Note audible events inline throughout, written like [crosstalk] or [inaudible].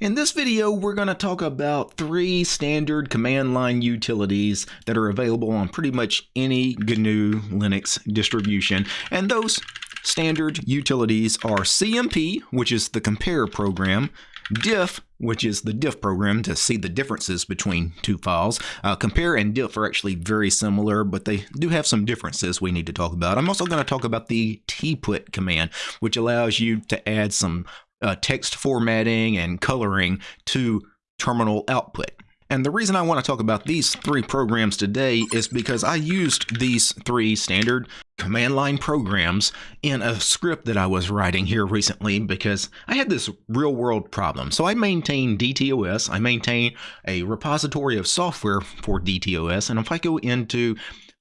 In this video, we're going to talk about three standard command line utilities that are available on pretty much any GNU Linux distribution. And those standard utilities are CMP, which is the compare program, diff, which is the diff program to see the differences between two files. Uh, compare and diff are actually very similar, but they do have some differences we need to talk about. I'm also going to talk about the tput command, which allows you to add some uh, text formatting and coloring to terminal output. And the reason I want to talk about these three programs today is because I used these three standard command line programs in a script that I was writing here recently because I had this real world problem. So I maintain DTOS, I maintain a repository of software for DTOS, and if I go into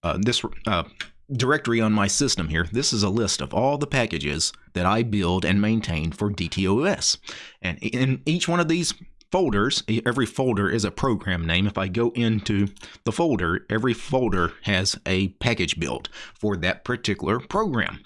uh, this uh, directory on my system here, this is a list of all the packages that I build and maintain for DTOS. And in each one of these folders, every folder is a program name. If I go into the folder, every folder has a package build for that particular program.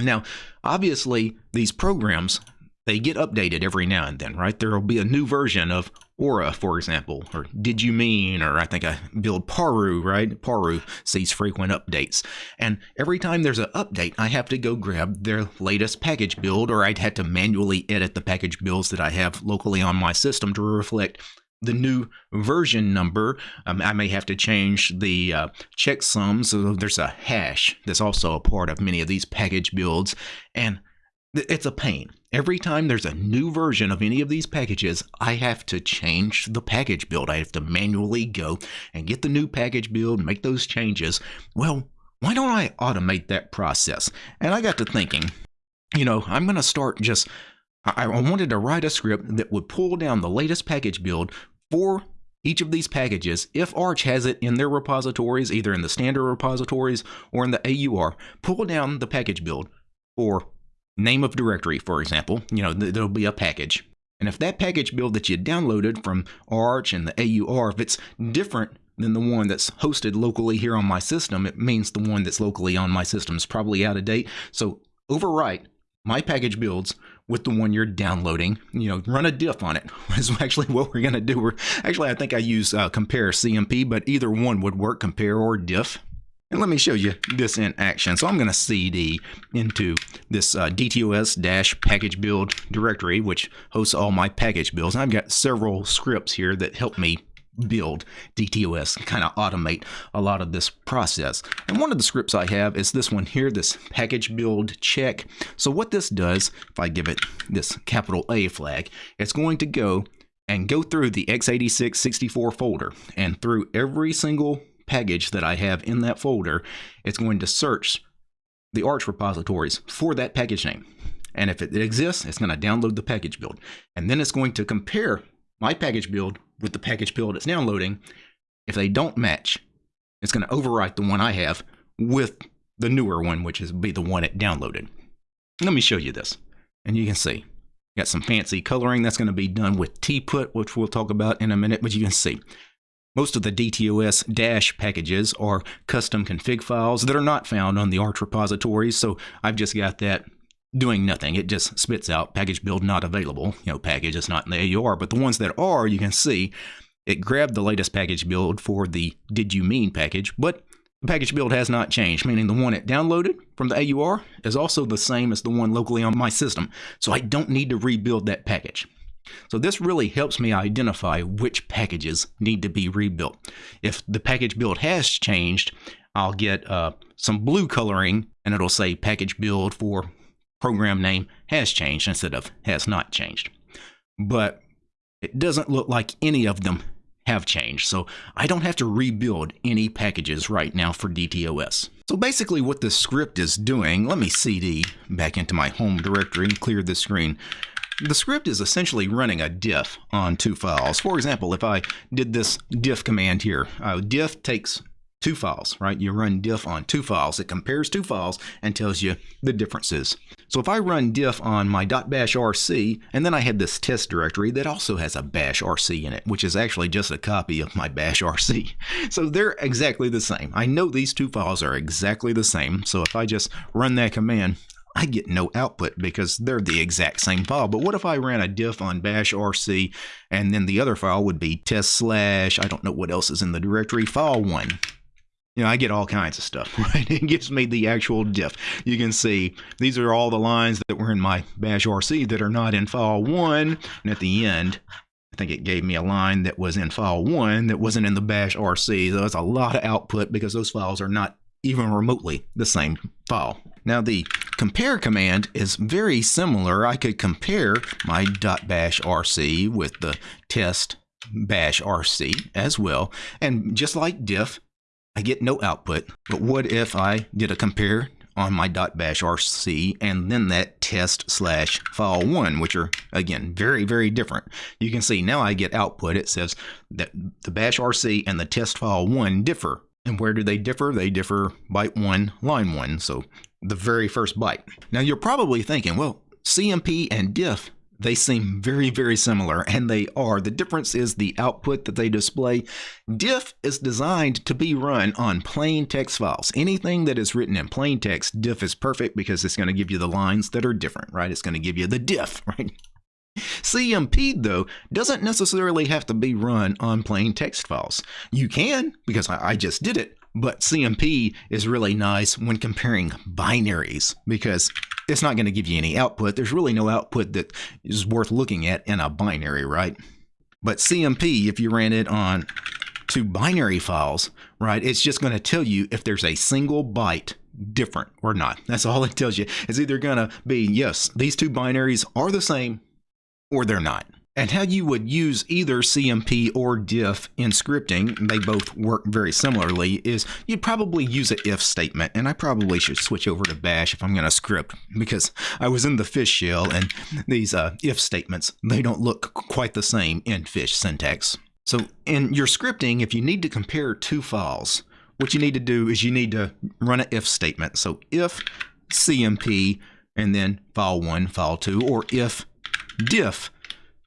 Now, obviously, these programs they get updated every now and then, right? There will be a new version of Aura, for example, or Did You Mean, or I think I build Paru, right? Paru sees frequent updates. And every time there's an update, I have to go grab their latest package build, or I'd have to manually edit the package builds that I have locally on my system to reflect the new version number. Um, I may have to change the uh, checksums. So there's a hash that's also a part of many of these package builds. And it's a pain. Every time there's a new version of any of these packages, I have to change the package build. I have to manually go and get the new package build, make those changes. Well, why don't I automate that process? And I got to thinking, you know, I'm going to start just, I wanted to write a script that would pull down the latest package build for each of these packages, if Arch has it in their repositories, either in the standard repositories or in the AUR, pull down the package build for name of directory, for example, you know, th there'll be a package. And if that package build that you downloaded from Arch and the AUR, if it's different than the one that's hosted locally here on my system, it means the one that's locally on my system is probably out of date. So overwrite my package builds with the one you're downloading. You know, run a diff on it. [laughs] Is actually what we're going to do. We're actually, I think I use uh, compare CMP, but either one would work, compare or diff. And let me show you this in action. So I'm going to cd into this uh, DTOS-package build directory, which hosts all my package builds. And I've got several scripts here that help me build DTOS, kind of automate a lot of this process. And one of the scripts I have is this one here, this package build check. So what this does, if I give it this capital A flag, it's going to go and go through the x86 64 folder and through every single package that I have in that folder, it's going to search the Arch repositories for that package name. And if it exists, it's going to download the package build. And then it's going to compare my package build with the package build it's downloading. If they don't match, it's going to overwrite the one I have with the newer one, which is be the one it downloaded. Let me show you this. And you can see, got some fancy coloring that's going to be done with tput, which we'll talk about in a minute, but you can see most of the DTOS dash packages are custom config files that are not found on the Arch repositories, so I've just got that doing nothing. It just spits out package build not available. You know, package is not in the AUR, but the ones that are, you can see it grabbed the latest package build for the did you mean package, but the package build has not changed, meaning the one it downloaded from the AUR is also the same as the one locally on my system. So I don't need to rebuild that package. So this really helps me identify which packages need to be rebuilt. If the package build has changed, I'll get uh, some blue coloring and it'll say package build for program name has changed instead of has not changed. But it doesn't look like any of them have changed, so I don't have to rebuild any packages right now for DTOS. So basically what the script is doing, let me cd back into my home directory and clear the screen. The script is essentially running a diff on two files. For example, if I did this diff command here, uh, diff takes two files, right? You run diff on two files. It compares two files and tells you the differences. So if I run diff on my .bash rc, and then I had this test directory that also has a bash rc in it, which is actually just a copy of my bash rc. [laughs] So they're exactly the same. I know these two files are exactly the same. So if I just run that command, I get no output because they're the exact same file. But what if I ran a diff on bash rc and then the other file would be test slash, I don't know what else is in the directory, file one. You know, I get all kinds of stuff, [laughs] right? It gives me the actual diff. You can see these are all the lines that were in my bash rc that are not in file one. And at the end, I think it gave me a line that was in file one that wasn't in the bash rc. So that's a lot of output because those files are not even remotely the same file. Now the compare command is very similar. I could compare my .bash rc with the test bash rc as well. And just like diff, I get no output. But what if I did a compare on my .bash rc and then that test slash file one, which are again very very different. You can see now I get output. It says that the bash rc and the test file one differ. And where do they differ? They differ byte one, line one. So the very first byte. Now you're probably thinking, well, CMP and diff they seem very, very similar, and they are. The difference is the output that they display. Diff is designed to be run on plain text files. Anything that is written in plain text, diff is perfect because it's going to give you the lines that are different, right? It's going to give you the diff, [laughs] right? CMP, though, doesn't necessarily have to be run on plain text files. You can, because I, just did it, but CMP is really nice when comparing binaries because it's not going to give you any output. There's really no output that is worth looking at in a binary, right? But CMP, if you ran it on two binary files, right, it's just going to tell you if there's a single byte different or not. That's all it tells you. It's either going to be, yes, these two binaries are the same or they're not. And how you would use either CMP or diff in scripting, they both work very similarly, is you'd probably use an if statement. And I probably should switch over to bash if I'm going to script because I was in the fish shell and these uh, if statements, they don't look quite the same in fish syntax. So in your scripting, if you need to compare two files, what you need to do is you need to run an if statement. So if CMP and then file 1, file 2, or if diff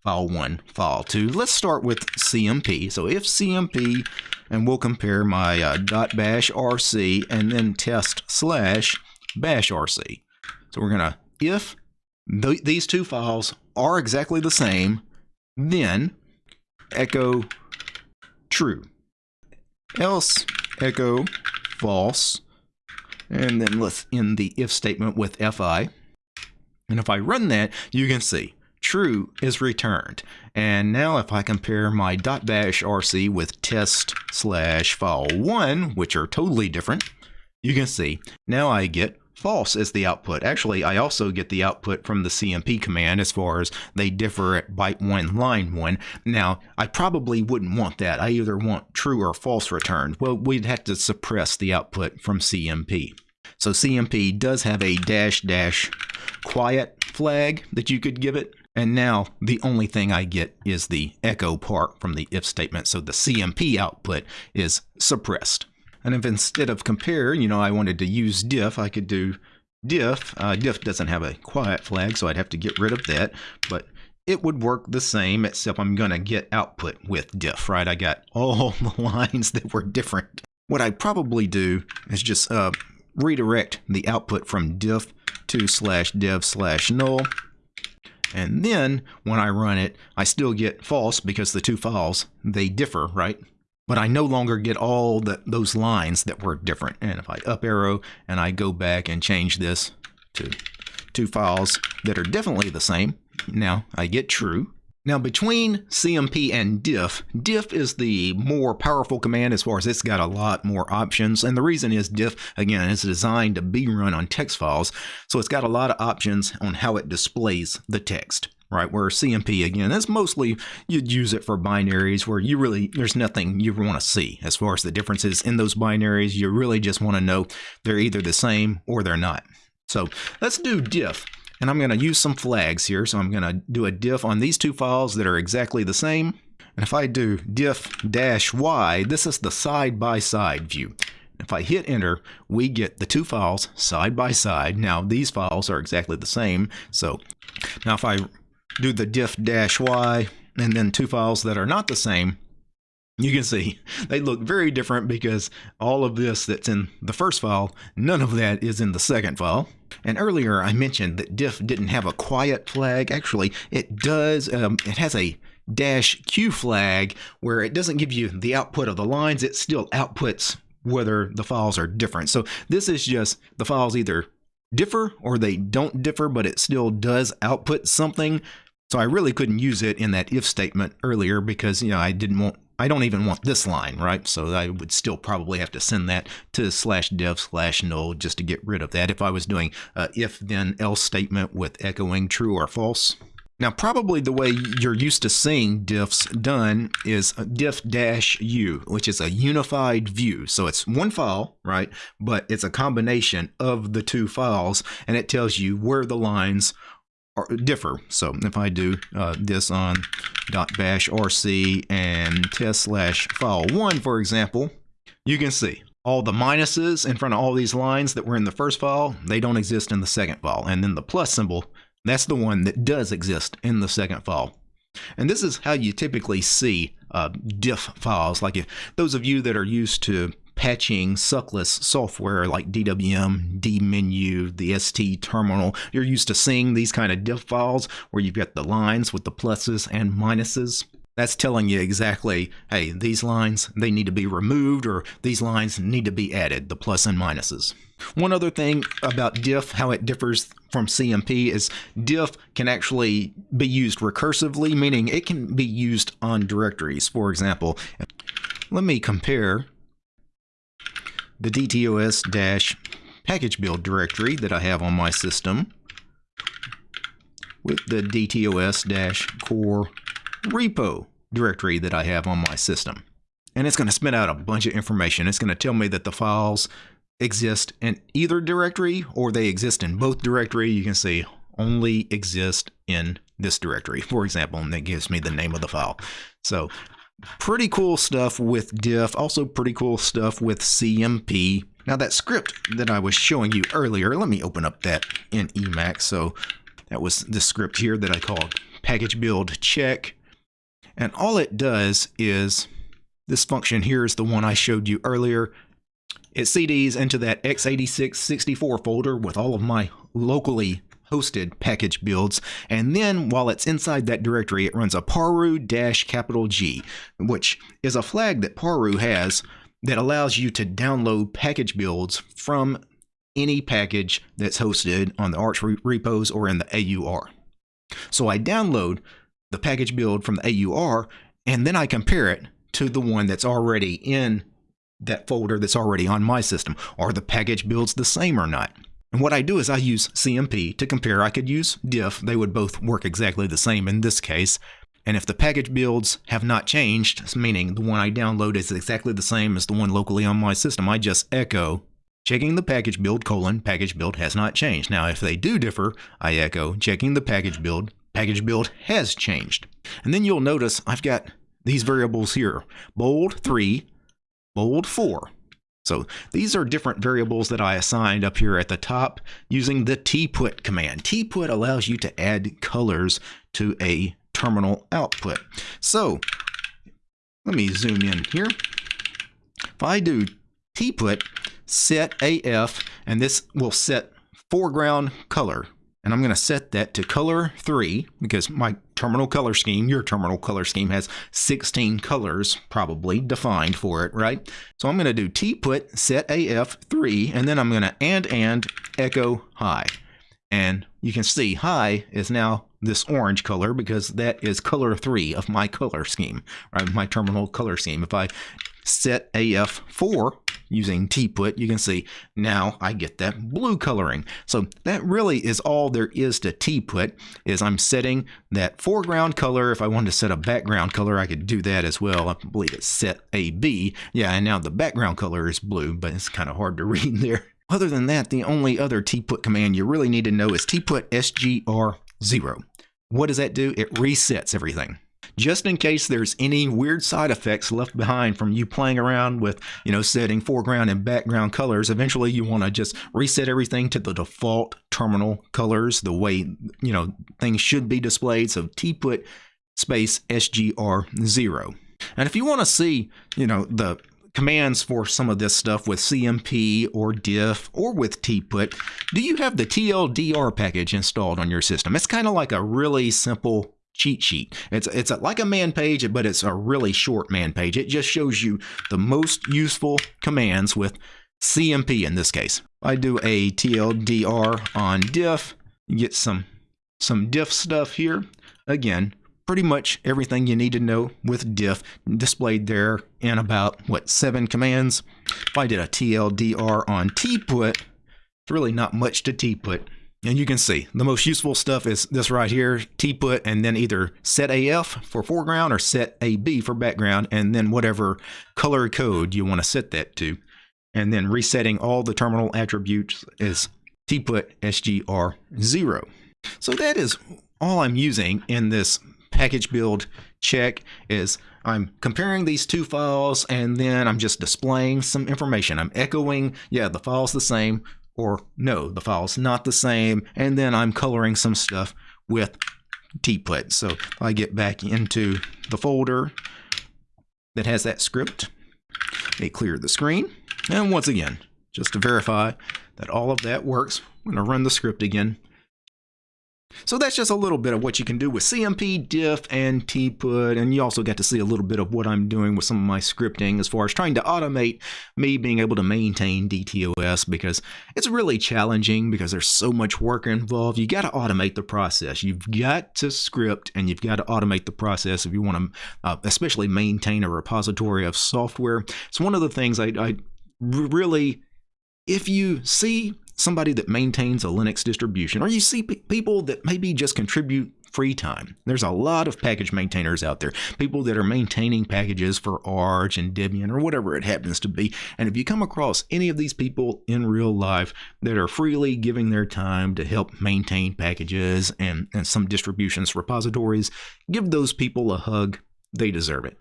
file 1, file 2. Let's start with CMP. So if CMP, and we'll compare my uh, .bash rc and then test slash bash rc. So we're going to, if th these two files are exactly the same, then echo true. Else echo false. And then let's end the if statement with fi. And if I run that, you can see true is returned. And now if I compare my dot .bash rc with test slash file 1, which are totally different, you can see now I get false as the output. Actually, I also get the output from the CMP command as far as they differ at byte 1, line 1. Now, I probably wouldn't want that. I either want true or false returned. Well, we'd have to suppress the output from CMP. So CMP does have a dash dash quiet flag that you could give it. And now the only thing I get is the echo part from the if statement. So the CMP output is suppressed. And if instead of compare, you know, I wanted to use diff, I could do diff. Uh, diff doesn't have a quiet flag, so I'd have to get rid of that. But it would work the same, except I'm going to get output with diff, right? I got all [laughs] the lines that were different. What I'd probably do is just uh, redirect the output from diff to slash dev slash null. And then when I run it, I still get false because the two files, they differ, right? But I no longer get all the, those lines that were different. And if I up arrow and I go back and change this to two files that are definitely the same, now I get true. Now between CMP and diff, diff is the more powerful command as far as it's got a lot more options. And the reason is diff, again, is designed to be run on text files. So it's got a lot of options on how it displays the text right? Where CMP, again, that's mostly you'd use it for binaries where you really, there's nothing you want to see as far as the differences in those binaries. You really just want to know they're either the same or they're not. So let's do diff. And I'm going to use some flags here. So I'm going to do a diff on these two files that are exactly the same. And if I do diff dash y, this is the side-by-side view. If I hit enter, we get the two files side by side. Now these files are exactly the same. So now if I do the diff dash y and then two files that are not the same, you can see they look very different because all of this that's in the first file, none of that is in the second file. And earlier I mentioned that diff didn't have a quiet flag. Actually, it does. Um, it has a dash q flag where it doesn't give you the output of the lines. It still outputs whether the files are different. So this is just the files either differ or they don't differ, but it still does output something. So I really couldn't use it in that if statement earlier because, you know, I didn't want I don't even want this line, right? So I would still probably have to send that to slash dev slash null just to get rid of that if I was doing a if then else statement with echoing true or false. Now, probably the way you're used to seeing diffs done is diff-u, which is a unified view. So it's one file, right? But it's a combination of the two files, and it tells you where the lines differ. So if I do uh, this on .bash rc and test slash file one, for example, you can see all the minuses in front of all these lines that were in the first file, they don't exist in the second file. And then the plus symbol, that's the one that does exist in the second file. And this is how you typically see uh, diff files. Like if those of you that are used to patching suckless software like DWM, dmenu, the ST terminal. You're used to seeing these kind of diff files where you've got the lines with the pluses and minuses. That's telling you exactly, hey, these lines, they need to be removed or these lines need to be added, the plus and minuses. One other thing about diff, how it differs from CMP is diff can actually be used recursively, meaning it can be used on directories. For example, let me compare the DTOS package build directory that I have on my system with the DTOS core repo directory that I have on my system. And it's going to spit out a bunch of information. It's going to tell me that the files exist in either directory or they exist in both directory. You can see only exist in this directory, for example, and that gives me the name of the file. So Pretty cool stuff with diff, also pretty cool stuff with CMP. Now that script that I was showing you earlier, let me open up that in Emacs. So that was the script here that I called package build check. And all it does is this function here is the one I showed you earlier. It CDs into that x86-64 folder with all of my locally hosted package builds. And then while it's inside that directory, it runs a paru capital G, which is a flag that paru has that allows you to download package builds from any package that's hosted on the Arch repos or in the AUR. So I download the package build from the AUR and then I compare it to the one that's already in that folder that's already on my system. Are the package builds the same or not? And what I do is I use CMP to compare. I could use diff. They would both work exactly the same in this case. And if the package builds have not changed, meaning the one I download is exactly the same as the one locally on my system, I just echo checking the package build colon package build has not changed. Now, if they do differ, I echo checking the package build package build has changed. And then you'll notice I've got these variables here, bold 3, bold 4. So these are different variables that I assigned up here at the top using the tput command. tput allows you to add colors to a terminal output. So let me zoom in here. If I do tput set AF, and this will set foreground color and I'm going to set that to color 3 because my terminal color scheme, your terminal color scheme has 16 colors probably defined for it, right? So I'm going to do tput set AF3 and then I'm going to and and echo high. And you can see high is now this orange color because that is color 3 of my color scheme, right? My terminal color scheme. If I set AF4 using tput, you can see now I get that blue coloring. So that really is all there is to tput is I'm setting that foreground color. If I wanted to set a background color, I could do that as well. I believe it's set AB. Yeah, and now the background color is blue, but it's kind of hard to [laughs] read there. Other than that, the only other tput command you really need to know is tput sgr0. What does that do? It resets everything just in case there's any weird side effects left behind from you playing around with, you know, setting foreground and background colors. Eventually, you want to just reset everything to the default terminal colors, the way, you know, things should be displayed. So tput space sgr0. And if you want to see, you know, the commands for some of this stuff with CMP or diff or with tput, do you have the TLDR package installed on your system? It's kind of like a really simple cheat sheet. It's it's a, like a man page, but it's a really short man page. It just shows you the most useful commands with CMP in this case. I do a TLDR on diff, get some some diff stuff here. Again, pretty much everything you need to know with diff displayed there in about what seven commands. If I did a TLDR on tput, it's really not much to tput. And you can see the most useful stuff is this right here, tput, and then either set AF for foreground or set AB for background, and then whatever color code you want to set that to. And then resetting all the terminal attributes is tput SGR0. So that is all I'm using in this package build check is I'm comparing these two files and then I'm just displaying some information. I'm echoing, yeah, the file's the same, or no, the file's not the same, and then I'm coloring some stuff with tput. So I get back into the folder that has that script, they clear the screen, and once again, just to verify that all of that works, I'm going to run the script again so that's just a little bit of what you can do with CMP, diff, and tput, and you also get to see a little bit of what I'm doing with some of my scripting as far as trying to automate me being able to maintain DTOS because it's really challenging because there's so much work involved. You got to automate the process. You've got to script and you've got to automate the process if you want to, uh, especially maintain a repository of software. It's one of the things I, I really if you see somebody that maintains a Linux distribution, or you see people that maybe just contribute free time. There's a lot of package maintainers out there, people that are maintaining packages for Arch and Debian or whatever it happens to be. And if you come across any of these people in real life that are freely giving their time to help maintain packages and, and some distributions repositories, give those people a hug. They deserve it.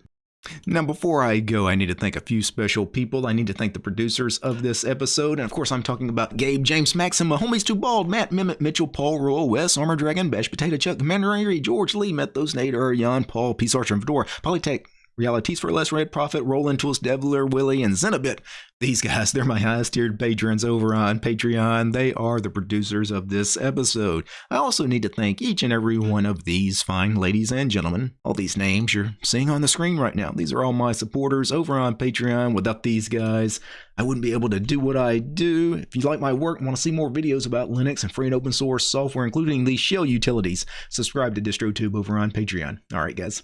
Now, before I go, I need to thank a few special people. I need to thank the producers of this episode. And of course, I'm talking about Gabe, James, Maxim, Homies Too Bald, Matt, Mimit, Mitchell, Paul, Royal, Wes, Armor Dragon, Bash Potato Chuck, Commander Angry, George Lee, Methos, Nate, Jan, Paul, Peace Archer, and Fedora, Polytech, Realities for Less Red Prophet, Roland Tools, Devler, Willie, and Zenobit. These guys, they're my highest tiered patrons over on Patreon. They are the producers of this episode. I also need to thank each and every one of these fine ladies and gentlemen. All these names you're seeing on the screen right now. These are all my supporters over on Patreon. Without these guys, I wouldn't be able to do what I do. If you like my work and want to see more videos about Linux and free and open source software, including these shell utilities, subscribe to DistroTube over on Patreon. All right, guys.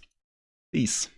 Peace.